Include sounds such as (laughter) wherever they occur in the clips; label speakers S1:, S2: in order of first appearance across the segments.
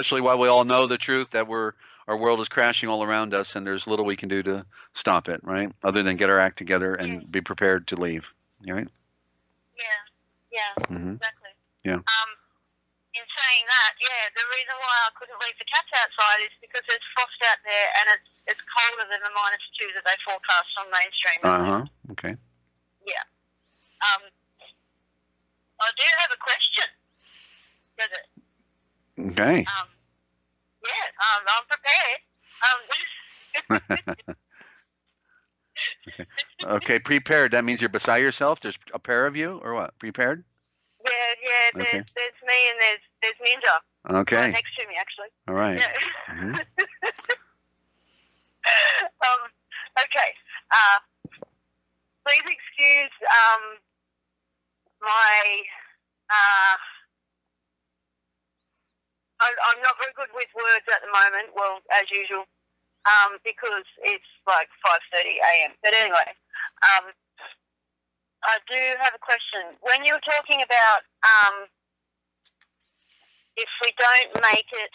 S1: Especially while we all know the truth that we're our world is crashing all around us, and there's little we can do to stop it, right? Other than get our act together and
S2: Yeah.
S1: be prepared to leave. Right?
S2: Yeah, yeah,
S1: hmm
S2: exactly.
S1: Yeah.
S2: Um, in saying that, yeah, the reason why I couldn't leave the cats outside is because there's frost out there and it's it's colder than the minus two that they forecast on mainstream.
S1: Uh huh. Okay. Yeah.
S2: Um, I do have a question. Does it?
S1: Okay.
S2: Um, yeah, um, I'm prepared. Um, (laughs)
S1: Okay. Prepared. That means you're beside yourself. There's a pair of you, or what? Prepared.
S2: yeah, yeah. There's
S1: Okay.
S2: there's me and there's there's Ninja right
S1: Okay.
S2: next to me actually.
S1: All right.
S2: Yeah.
S1: Mhm. (laughs)
S2: um, okay. Uh, please excuse um, my. Uh, I, I'm not very good with words at the moment. Well, as usual, um, because it's like 5:30 a.m. But anyway, um, I do have a question. When you were talking about um, if we don't make it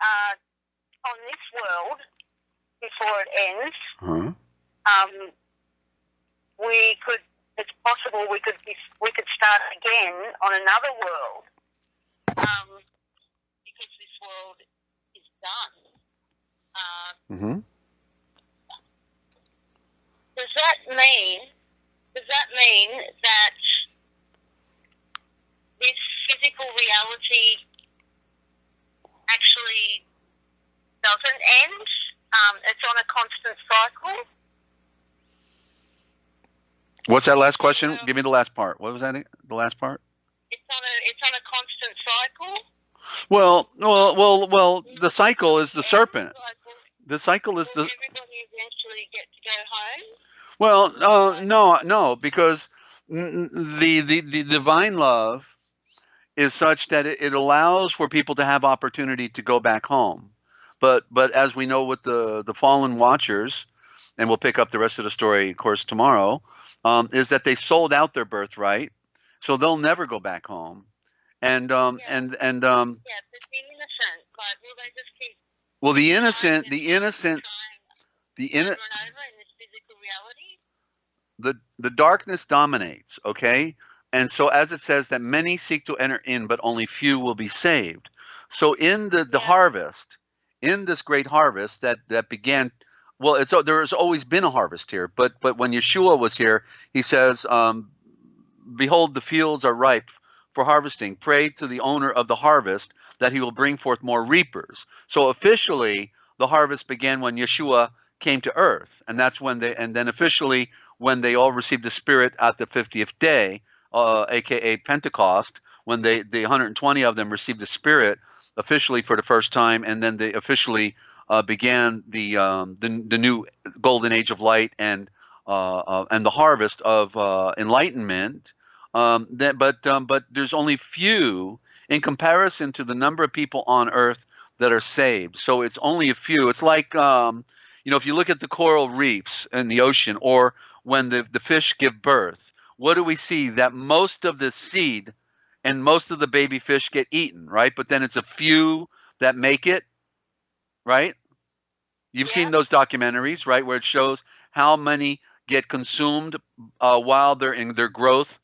S2: uh, on this world before it ends,
S1: Uh-huh.
S2: um, we could. It's possible we could be, we could start again on another world, um, because this world is done. Uh,
S1: hmm
S2: does that mean? Does that mean that this physical reality actually doesn't end? Um, it's on a constant cycle.
S1: What's that last question? Give me the last part. What was that? The last part?
S2: It's on a it's on a constant cycle.
S1: Well, well, well, well. The cycle is the serpent. The cycle is the
S2: everybody eventually get to go home?
S1: well. Uh, no, no, because the, the the divine love is such that it, it allows for people to have opportunity to go back home. But but as we know with the the fallen watchers, and we'll pick up the rest of the story, of course, tomorrow, um, is that they sold out their birthright, so they'll never go back home. And um,
S2: Yeah.
S1: and and um,
S2: Yeah, but the innocent, like, will they just keep
S1: well, the innocent, the innocent, the
S2: trying
S1: inno-
S2: over and over in this physical reality?
S1: the the darkness dominates okay and so as it says that many seek to enter in but only few will be saved so in the the
S2: Yeah.
S1: harvest in this great harvest that that began well it's there has always been a harvest here but but when yeshua was here he says um behold the fields are ripe for harvesting pray to the owner of the harvest that he will bring forth more reapers so officially the harvest began when yeshua came to earth and that's when they and then officially when they all received the Spirit at the 50th day, uh, aka Pentecost, when they the 120 of them received the Spirit officially for the first time, and then they officially uh, began the, um, the the new golden age of light and uh, uh, and the harvest of uh, enlightenment. Um, that, but um, but there's only few in comparison to the number of people on Earth that are saved. So it's only a few. It's like um, you know if you look at the coral reefs in the ocean or when the, the fish give birth, what do we see? That most of the seed and most of the baby fish get eaten, right? But then it's a few that make it, right? You've seen those documentaries, right, where it shows how many get consumed uh, while they're in their growth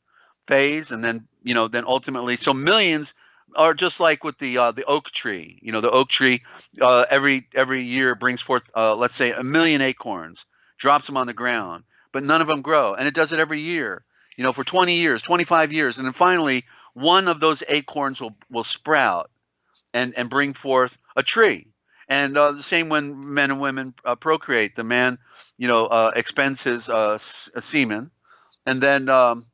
S1: phase, and then you know, then ultimately, so millions are just like with the uh, the oak tree. You know, the oak tree uh, every every year brings forth, uh, let's say, a million acorns, drops them on the ground, but none of them grow, and it does it every year. You know, for 20 years, 25 years, and then finally, one of those acorns will will sprout and and bring forth a tree. And uh, the same when men and women uh, procreate. The man, you know, uh, expends his uh, semen, and then um,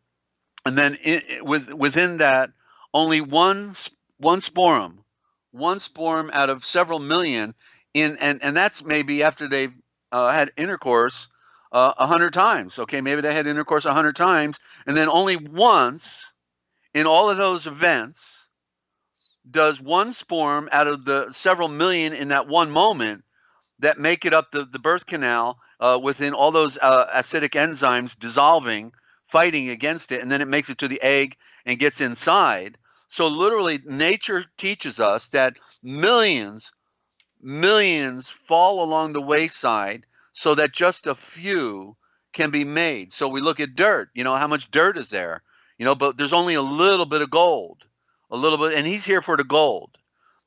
S1: and then i i- with within that, only one one sporum, one sporum out of several million in, and and that's maybe after they've uh, had intercourse uh, a hundred times. Okay, maybe they had intercourse a hundred times, and then only once in all of those events does one sporum out of the several million in that one moment that make it up the, the birth canal uh, within all those uh, acidic enzymes dissolving, fighting against it, and then it makes it to the egg and gets inside. So literally, nature teaches us that millions, millions fall along the wayside so that just a few can be made. So we look at dirt, you know, how much dirt is there? You know, but there's only a little bit of gold, a little bit, and he's here for the gold.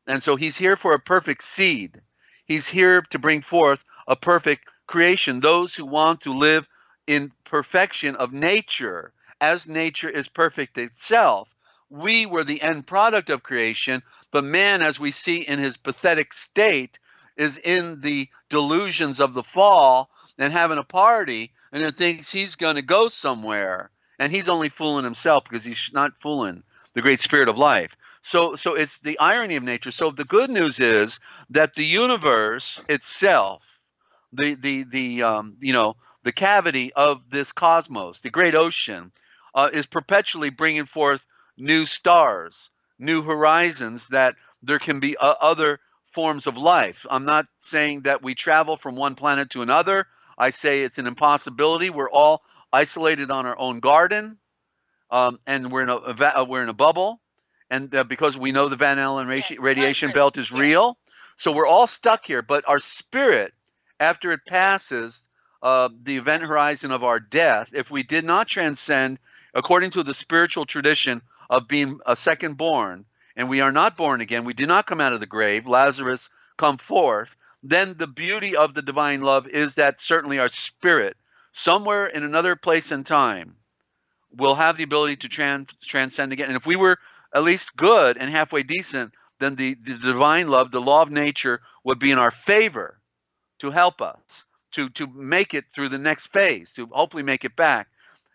S1: And so he's here for a perfect seed. He's here to bring forth a perfect creation. Those who want to live in perfection of nature, as nature is perfect itself. We were the end product of creation, but man, as we see in his pathetic state, is in the delusions of the fall and having a party and then thinks he's going to go somewhere. And he's only fooling himself because he's not fooling the great spirit of life. So, so it's the irony of nature. So the good news is that the universe itself, the the the um, you know the cavity of this cosmos, the great ocean, uh, is perpetually bringing forth new stars, new horizons that there can be uh, other forms of life. I'm not saying that we travel from one planet to another. I say it's an impossibility. We're all isolated on our own garden, um, and we're in a, a, we're in a bubble, and uh, because we know the Van Allen radi- radiation belt is real, so we're all stuck here. But our spirit, after it passes uh, the event horizon of our death, if we did not transcend according to the spiritual tradition of being a second born, and we are not born again, we do not come out of the grave, Lazarus come forth, then the beauty of the divine love is that certainly our spirit, somewhere in another place and time, will have the ability to trans- transcend again. And if we were at least good and halfway decent, then the, the divine love, the law of nature, would be in our favor to help us to to make it through the next phase, to hopefully make it back.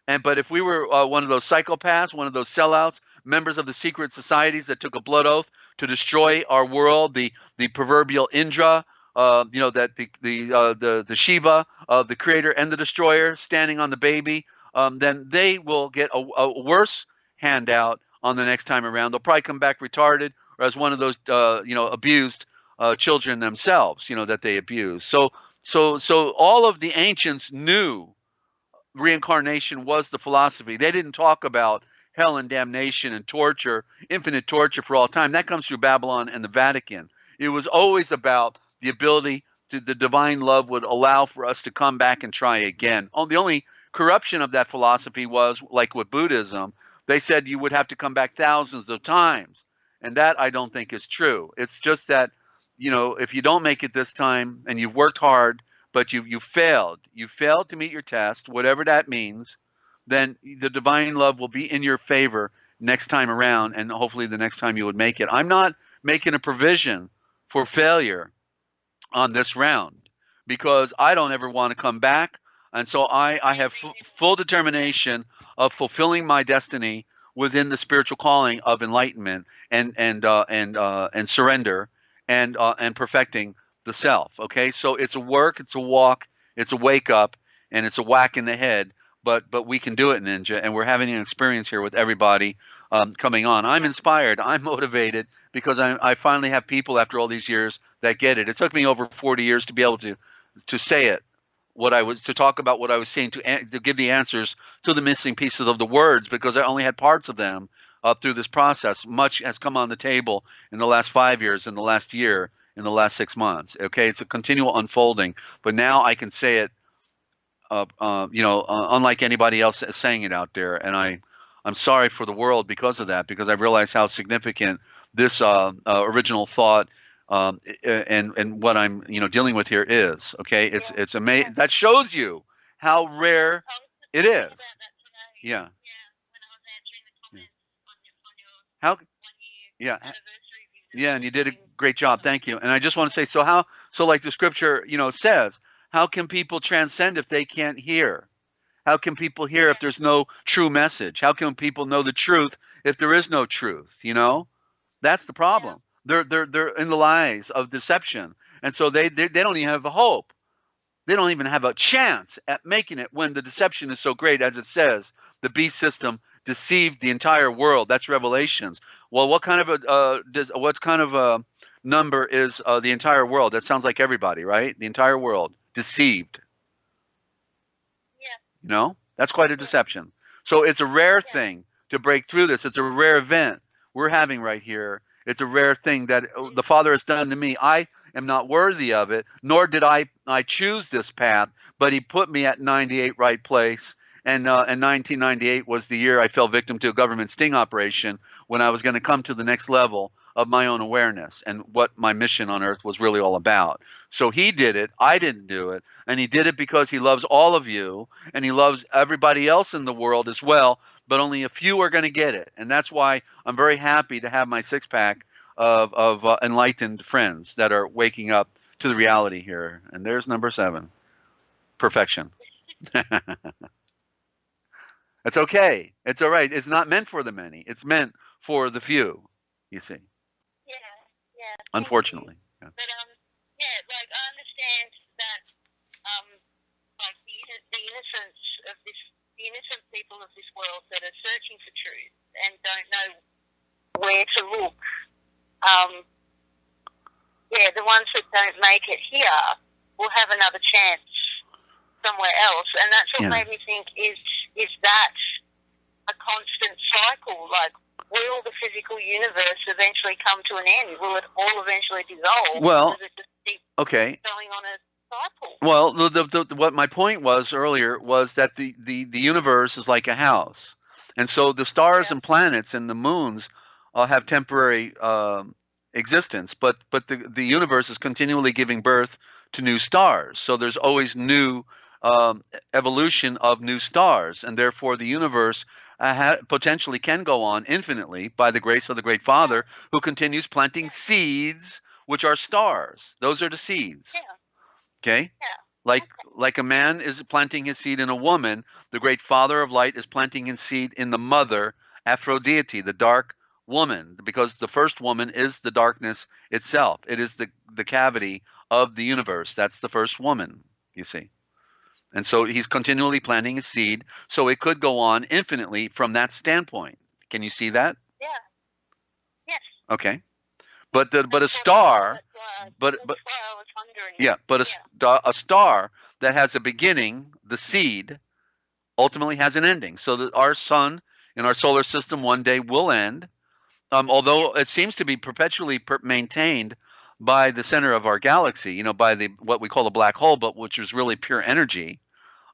S1: And but if we were uh, one of those psychopaths, one of those sellouts, members of the secret societies that took a blood oath to destroy our world, the the proverbial Indra, uh, you know that the the uh, the the Shiva, uh, the creator and the destroyer, standing on the baby, um, then they will get a, a, worse handout on the next time around. They'll probably come back retarded or as one of those uh, you know abused uh, children themselves, you know that they abuse. So so so all of the ancients knew reincarnation was the philosophy. They didn't talk about hell and damnation and torture, infinite torture for all time. That comes through Babylon and the Vatican. It was always about the ability to the divine love would allow for us to come back and try again. Oh, the only corruption of that philosophy was like with Buddhism, they said you would have to come back thousands of times. And that I don't think is true. It's just that, you know, if you don't make it this time and you've worked hard but you you failed. You failed to meet your test, whatever that means. Then the divine love will be in your favor next time around, and hopefully the next time you would make it. I'm not making a provision for failure on this round because I don't ever want to come back, and so I I have full determination of fulfilling my destiny within the spiritual calling of enlightenment and and uh, and uh, and surrender and uh, and perfecting the self. Okay, so it's a work, it's a walk, it's a wake up, and it's a whack in the head. But but we can do it, Ninja, and we're having an experience here with everybody um, coming on. I'm inspired. I'm (laughs) motivated because I, I finally have people after all these years that get it. It took me over 40 years to be able to to say it, what I was to talk about what I was saying to to give the answers to the missing pieces of the words because I only had parts of them up through this process. Much has come on the table in the last five years, in the last year, in the last six months. Okay, it's a continual unfolding, but now I can say it, uh, uh, you know, uh, unlike anybody else saying it out there, and I, I'm sorry for the world because of that, because I realize how significant this uh, uh, original thought um, and and what I'm you know dealing with here is. Okay, it's it's amazing. That shows you how rare it is. Yeah. How? Yeah. Yeah, and you did a great job. Thank you. And I just want to say, so how? So like the scripture, you know, says, how can people transcend if they can't hear? How can people hear if there's no true message? How can people know the truth if there is no truth? You know, that's the problem. They're they're they're in the lies of deception, and so they they, they don't even have a hope. They don't even have a chance at making it when the deception is so great, as it says. The beast system deceived the entire world. That's Revelations. Well, what kind of a uh, does, what kind of a number is uh, the entire world? That sounds like everybody, right? The entire world deceived.
S2: Yeah.
S1: You know, that's quite a deception. So it's a rare
S2: Yeah.
S1: thing to break through this. It's a rare event we're having right here. It's a rare thing that uh, the Father has done to me. I am not worthy of it, nor did I I choose this path, but He put me at 98 right place. And, uh, and 1998 was the year I fell victim to a government sting operation when I was going to come to the next level of my own awareness and what my mission on earth was really all about. So he did it. I didn't do it. And he did it because he loves all of you and he loves everybody else in the world as well. But only a few are going to get it. And that's why I'm very happy to have my six pack of, of uh, enlightened friends that are waking up to the reality here. And there's number seven perfection. (laughs) It's okay. It's all right. It's not meant for the many. It's meant for the few. You see.
S2: Yeah, yeah.
S1: Unfortunately.
S2: Yeah. But um, yeah, like I understand that um, like the, the innocence of this, the innocent people of this world that are searching for truth and don't know where to look. Um, yeah, the ones that don't make it here will have another chance somewhere else, and that's what yeah. made me think: is is that a constant cycle? Like, will the physical universe eventually come to an end? Will it all eventually dissolve?
S1: Well, okay.
S2: Going on a.
S1: Well, the, the, the, what my point was earlier was that the, the, the universe is like a house, and so the stars yeah. and planets and the moons uh, have temporary um, existence, but but the the universe is continually giving birth to new stars. So there's always new um, evolution of new stars, and therefore the universe uh, ha- potentially can go on infinitely by the grace of the Great Father, who continues planting seeds, which are stars. Those are the seeds.
S2: Yeah.
S1: Okay.
S2: Yeah.
S1: Like like a man is planting his seed in a woman, the Great Father of Light is planting his seed in the mother Aphrodite, the dark woman, because the first woman is the darkness itself. It is the the cavity of the universe. That's the first woman. You see. And so he's continually planting a seed. So it could go on infinitely from that standpoint. Can you see that?
S2: Yeah. Yes.
S1: Okay. But the but a star, but but yeah, but a star, a star that has a beginning, the seed, ultimately has an ending. So that our sun in our solar system one day will end. Um, although it seems to be perpetually per- maintained by the center of our galaxy, you know, by the what we call a black hole, but which is really pure energy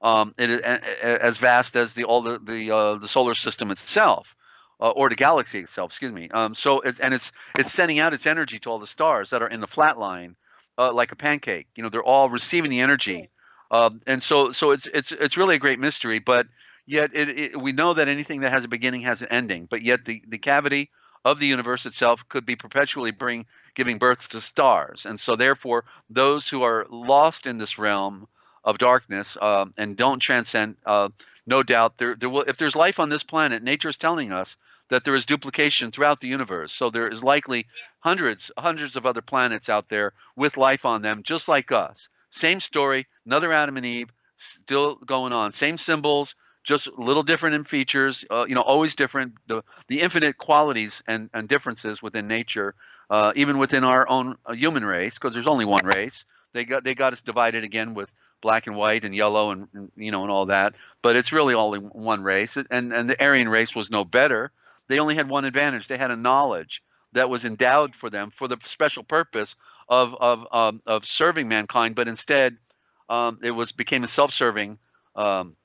S1: um, it as vast as the all the the, uh, the solar system itself. Uh, or the galaxy itself, excuse me. Um, so it's and it's it's sending out its energy to all the stars that are in the flat line, uh, like a pancake. You know, they're all receiving the energy, uh, and so so it's it's it's really a great mystery. But yet it, it, we know that anything that has a beginning has an ending. But yet the the cavity of the universe itself could be perpetually bring giving birth to stars, and so therefore those who are lost in this realm of darkness um, and don't transcend, uh, no doubt there, there will. If there's life on this planet, nature is telling us that there is duplication throughout the universe. So there is likely hundreds, hundreds of other planets out there with life on them, just like us. Same story, another Adam and Eve, still going on. Same symbols, just a little different in features. Uh, you know, always different. The the infinite qualities and, and differences within nature, uh, even within our own uh, human race, because there's only one race. They got they got us divided again with black and white and yellow and, you know and all that. But it's really only one race, and and the Aryan race was no better. They only had one advantage. They had a knowledge that was endowed for them for the special purpose of of um, of serving mankind. But instead, um, it was became a self-serving um,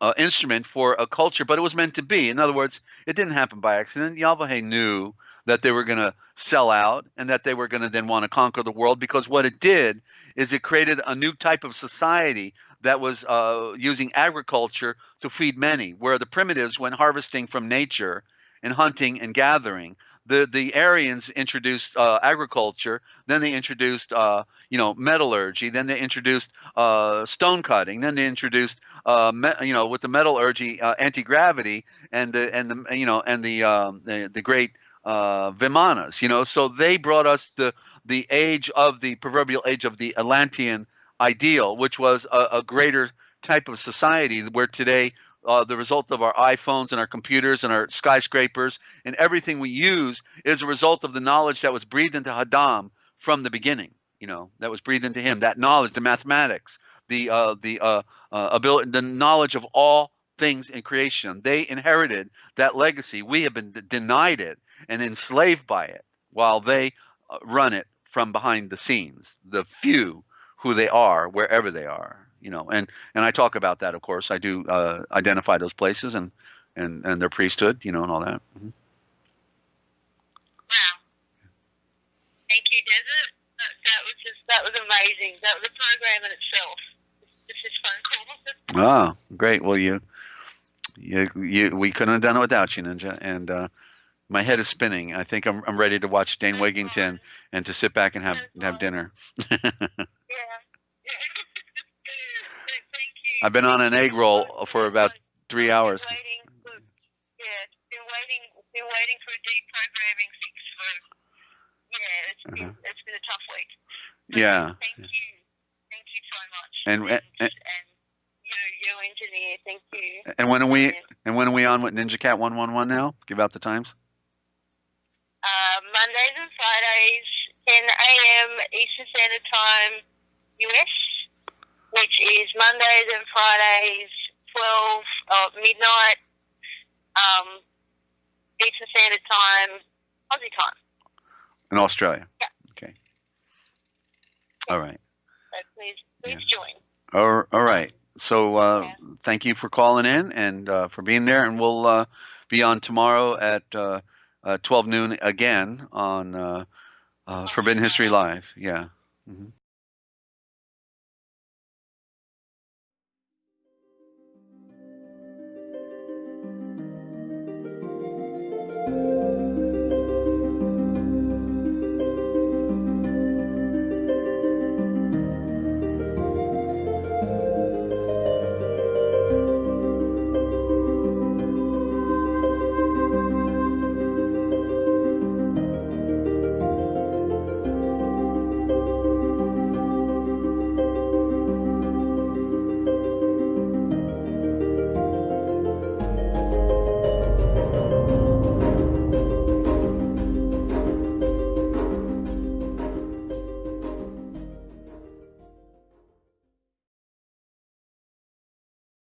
S1: uh, instrument for a culture, but it was meant to be. In other words, it didn't happen by accident. Yahweh knew that they were going to sell out and that they were going to then want to conquer the world because what it did is it created a new type of society that was uh, using agriculture to feed many, where the primitives went harvesting from nature and hunting and gathering the the Aryans introduced uh, agriculture. Then they introduced uh, you know metallurgy. Then they introduced uh, stone cutting. Then they introduced uh, me, you know with the metallurgy uh, anti gravity and the and the you know and the um, the, the great uh, Vimanas. You know, so they brought us the the age of the proverbial age of the Atlantean ideal, which was a, a greater type of society where today uh, the result of our iPhones and our computers and our skyscrapers and everything we use is a result of the knowledge that was breathed into Adam from the beginning. You know, that was breathed into him. That knowledge, the mathematics, the uh, the uh, uh, ability, the knowledge of all things in creation. They inherited that legacy. We have been denied it, and enslaved by it while they uh, run it from behind the scenes. The few who they are, wherever they are, you know. And and I talk about that, of course. I do uh, identify those places and and and their priesthood, you know, and all that. Mhm.
S2: Wow. Thank you, Desert. That, that was just that was amazing. That was a program in itself. This is phone (laughs) call.
S1: Ah, great. Well, you, you, you, we couldn't have done it without you, Ninja. And uh, my head is spinning. I think I'm, I'm ready to watch Dane Wigington and to sit back and have have dinner. (laughs)
S2: Yeah. Yeah. Thank you.
S1: I've been on an egg roll for about three hours.
S2: Been waiting for, yeah, been waiting, been waiting for a deprogramming fix for. Yeah, it's been
S1: Uh-huh.
S2: it's been a tough week. But
S1: Yeah.
S2: Thank you, thank you so much.
S1: And-
S2: and,
S1: and-
S2: and you, you engineer, thank you.
S1: And when are we
S2: And,
S1: when are we on with Ninja Cat one one one now? Give out the times.
S2: Uh, Mondays and Fridays, 10 a.m. Eastern Standard Time, US, which is Mondays and Fridays, 12 uh, midnight, um, Eastern Standard Time, Aussie time.
S1: In Australia.
S2: Yeah.
S1: Okay. All right.
S2: So please, please join.
S1: All, all right. So uh,
S2: Yeah.
S1: thank you for calling in and uh, for being there. And we'll uh, be on tomorrow at uh, uh, 12 noon again on uh, uh, Forbidden History Live. Yeah. hmm